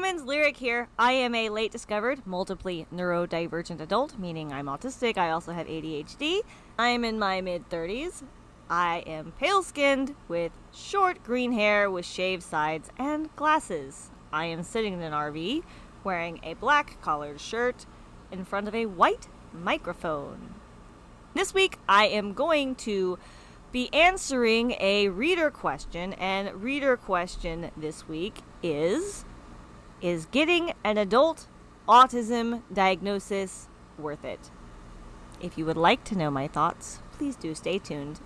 humans, Lyric here. I am a late discovered, multiply neurodivergent adult, meaning I'm autistic. I also have ADHD. I am in my mid 30s. I am pale skinned with short green hair with shaved sides and glasses. I am sitting in an RV wearing a black collared shirt in front of a white microphone. This week I am going to be answering a reader question, and reader question this week is Is getting an adult autism diagnosis worth it? If you would like to know my thoughts, please do stay tuned.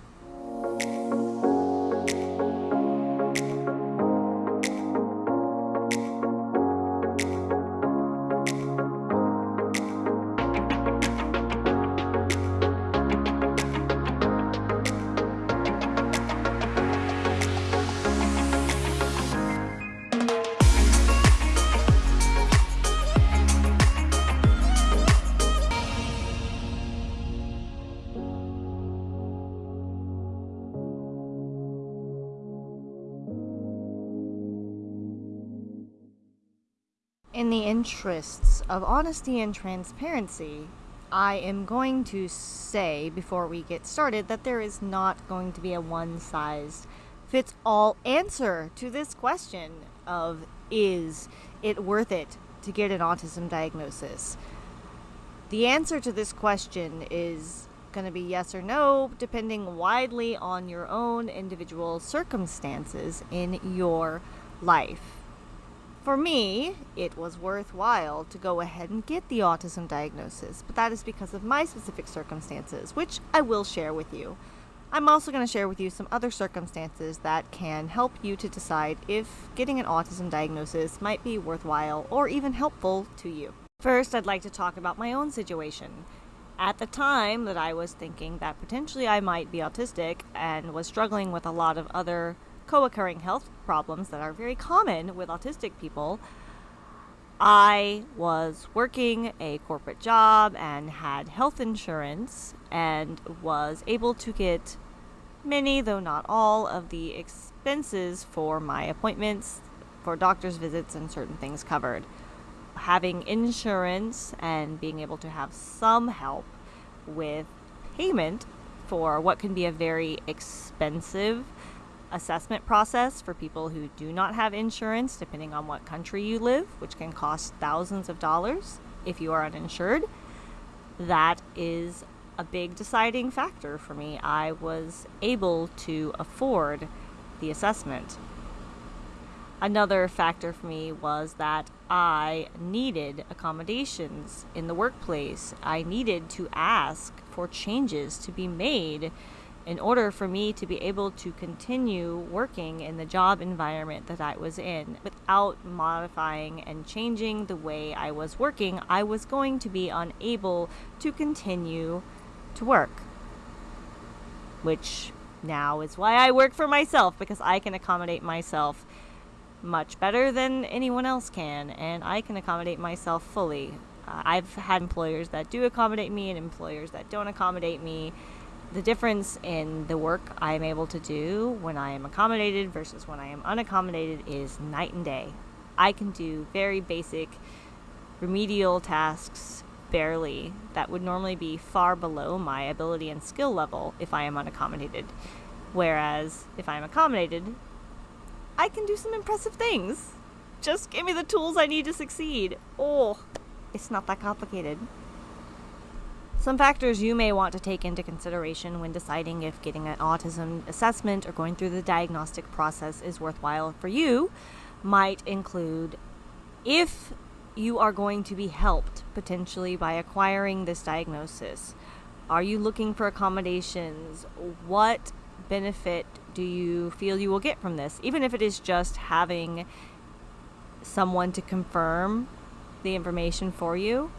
The interests of honesty and transparency, I am going to say before we get started that there is not going to be a one size fits all answer to this question of is it worth it to get an autism diagnosis? The answer to this question is going to be yes or no, depending widely on your own individual circumstances in your life. For me, it was worthwhile to go ahead and get the autism diagnosis, but that is because of my specific circumstances, which I will share with you. I'm also going to share with you some other circumstances that can help you to decide if getting an autism diagnosis might be worthwhile or even helpful to you. First, I'd like to talk about my own situation. At the time that I was thinking that potentially I might be autistic and was struggling with a lot of other co occurring health problems that are very common with autistic people, I was working a corporate job and had health insurance and was able to get many, though not all, of the expenses for my appointments, for doctor's visits, and certain things covered. Having insurance and being able to have some help with payment for what can be a very expensive assessment process for people who do not have insurance, depending on what country you live, which can cost thousands of dollars if you are uninsured. That is a big deciding factor for me. I was able to afford the assessment. Another factor for me was that I needed accommodations in the workplace. I needed to ask for changes to be made in order for me to be able to continue working in the job environment that I was in without modifying and changing the way I was working, I was going to be unable to continue to work. Which now is why I work for myself because I can accommodate myself much better than anyone else can, and I can accommodate myself fully. Uh, I've had employers that do accommodate me and employers that don't accommodate me the difference in the work I'm able to do when I am accommodated versus when I am unaccommodated is night and day. I can do very basic remedial tasks barely that would normally be far below my ability and skill level if I am unaccommodated. Whereas if I'm accommodated, I can do some impressive things. Just give me the tools I need to succeed. Oh, it's not that complicated. Some factors you may want to take into consideration when deciding if getting an autism assessment or going through the diagnostic process is worthwhile for you might include if you are going to be helped potentially by acquiring this diagnosis. Are you looking for accommodations? What benefit do you feel you will get from this? Even if it is just having someone to confirm the information for you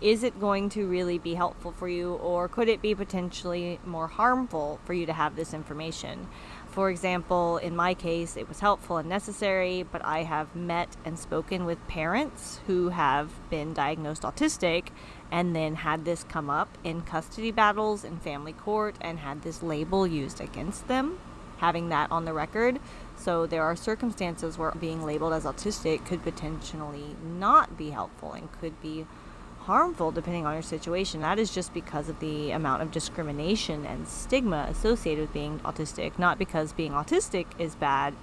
is it going to really be helpful for you or could it be potentially more harmful for you to have this information? For example, in my case, it was helpful and necessary, but I have met and spoken with parents who have been diagnosed autistic and then had this come up in custody battles in family court and had this label used against them, having that on the record. So there are circumstances where being labeled as autistic could potentially not be helpful and could be harmful depending on your situation. That is just because of the amount of discrimination and stigma associated with being autistic, not because being autistic is bad.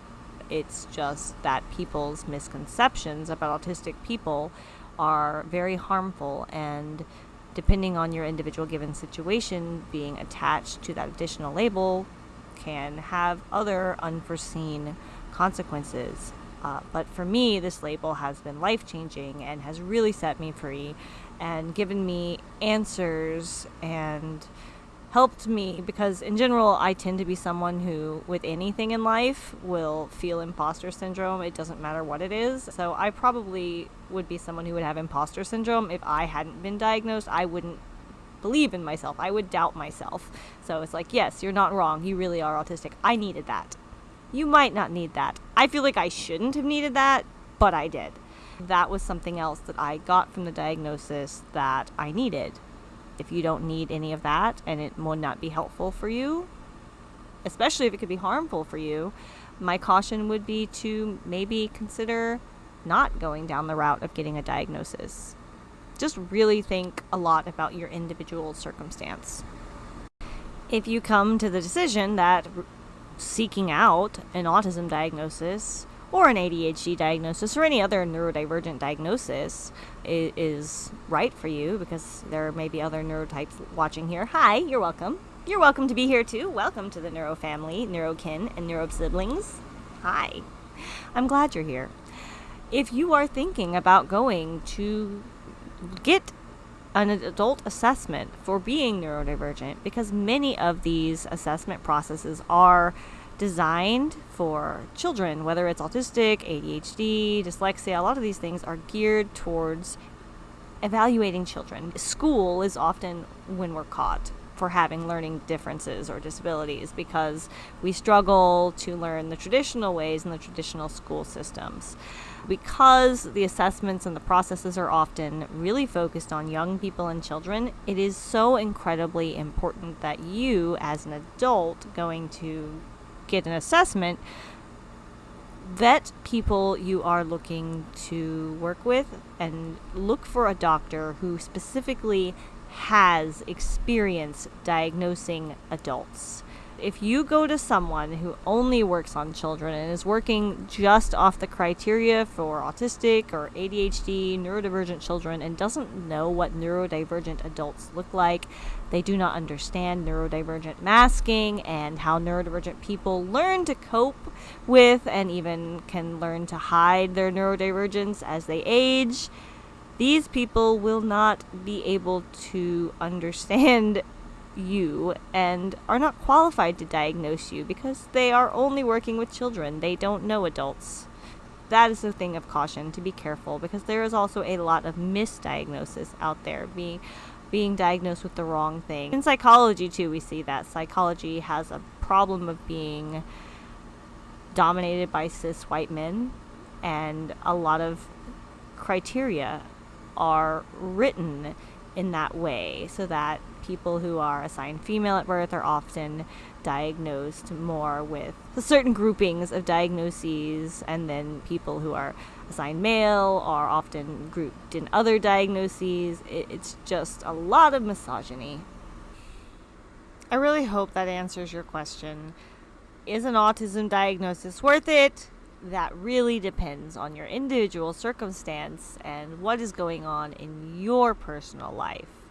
It's just that people's misconceptions about autistic people are very harmful and depending on your individual given situation, being attached to that additional label can have other unforeseen consequences. Uh, but for me, this label has been life changing and has really set me free and given me answers and helped me because in general I tend to be someone who with anything in life will feel imposter syndrome. It doesn't matter what it is. So I probably would be someone who would have imposter syndrome. If I hadn't been diagnosed I wouldn't believe in myself. I would doubt myself. So it's like yes you're not wrong. You really are autistic. I needed that. You might not need that. I feel like I shouldn't have needed that but I did that was something else that I got from the diagnosis that I needed. If you don't need any of that and it would not be helpful for you, especially if it could be harmful for you, my caution would be to maybe consider not going down the route of getting a diagnosis. Just really think a lot about your individual circumstance. If you come to the decision that seeking out an autism diagnosis or an ADHD diagnosis or any other neurodivergent diagnosis is, right for you because there may be other neurotypes watching here. Hi, you're welcome. You're welcome to be here too. Welcome to the neuro family, neurokin, and neuro siblings. Hi. I'm glad you're here. If you are thinking about going to get an adult assessment for being neurodivergent, because many of these assessment processes are designed for children, whether it's autistic, ADHD, dyslexia, a lot of these things are geared towards evaluating children. School is often when we're caught for having learning differences or disabilities because we struggle to learn the traditional ways in the traditional school systems. Because the assessments and the processes are often really focused on young people and children, it is so incredibly important that you, as an adult going to get an assessment, vet people you are looking to work with and look for a doctor who specifically has experience diagnosing adults if you go to someone who only works on children and is working just off the criteria for autistic or ADHD, neurodivergent children, and doesn't know what neurodivergent adults look like, they do not understand neurodivergent masking and how neurodivergent people learn to cope with and even can learn to hide their neurodivergence as they age. These people will not be able to understand you and are not qualified to diagnose you because they are only working with children. They don't know adults. That is a thing of caution to be careful because there is also a lot of misdiagnosis out there being being diagnosed with the wrong thing. In psychology too we see that psychology has a problem of being dominated by cis white men and a lot of criteria are written in that way so that people who are assigned female at birth are often diagnosed more with certain groupings of diagnoses, and then people who are assigned male are often grouped in other diagnoses. it's just a lot of misogyny. I really hope that answers your question. Is an autism diagnosis worth it? That really depends on your individual circumstance and what is going on in your personal life.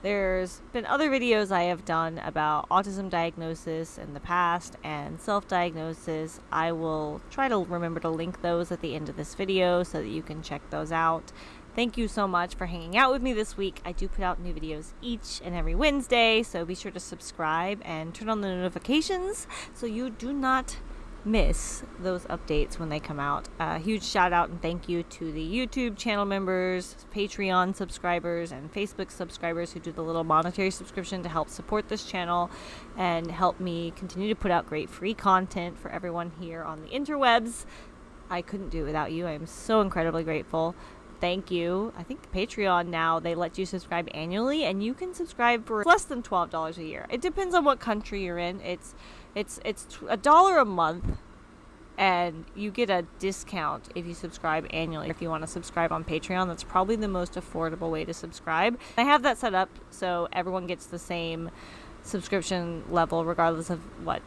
There's been other videos I have done about autism diagnosis in the past and self-diagnosis. I will try to remember to link those at the end of this video so that you can check those out. Thank you so much for hanging out with me this week. I do put out new videos each and every Wednesday, so be sure to subscribe and turn on the notifications so you do not miss those updates when they come out. A uh, huge shout out and thank you to the YouTube channel members, Patreon subscribers, and Facebook subscribers who do the little monetary subscription to help support this channel and help me continue to put out great free content for everyone here on the interwebs. I couldn't do it without you. I am so incredibly grateful. Thank you. I think Patreon now they let you subscribe annually and you can subscribe for less than $12 a year. It depends on what country you're in. It's it's it's a dollar a month and you get a discount if you subscribe annually. If you want to subscribe on Patreon, that's probably the most affordable way to subscribe. I have that set up so everyone gets the same subscription level regardless of what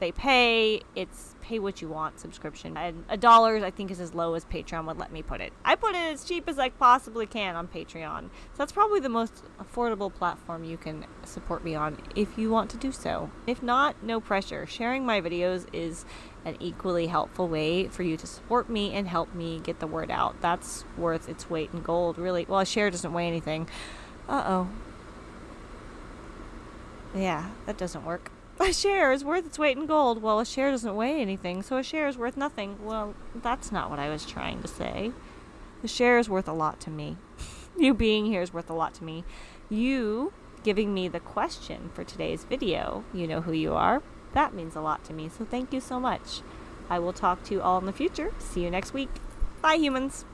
they pay. It's pay what you want subscription. And a dollar, I think, is as low as Patreon would let me put it. I put it as cheap as I possibly can on Patreon. So that's probably the most affordable platform you can support me on if you want to do so. If not, no pressure. Sharing my videos is an equally helpful way for you to support me and help me get the word out. That's worth its weight in gold, really. Well, a share doesn't weigh anything. Uh oh. Yeah, that doesn't work. A share is worth its weight in gold. Well, a share doesn't weigh anything, so a share is worth nothing. Well, that's not what I was trying to say. The share is worth a lot to me. you being here is worth a lot to me. You giving me the question for today's video, you know who you are. That means a lot to me, so thank you so much. I will talk to you all in the future. See you next week. Bye, humans.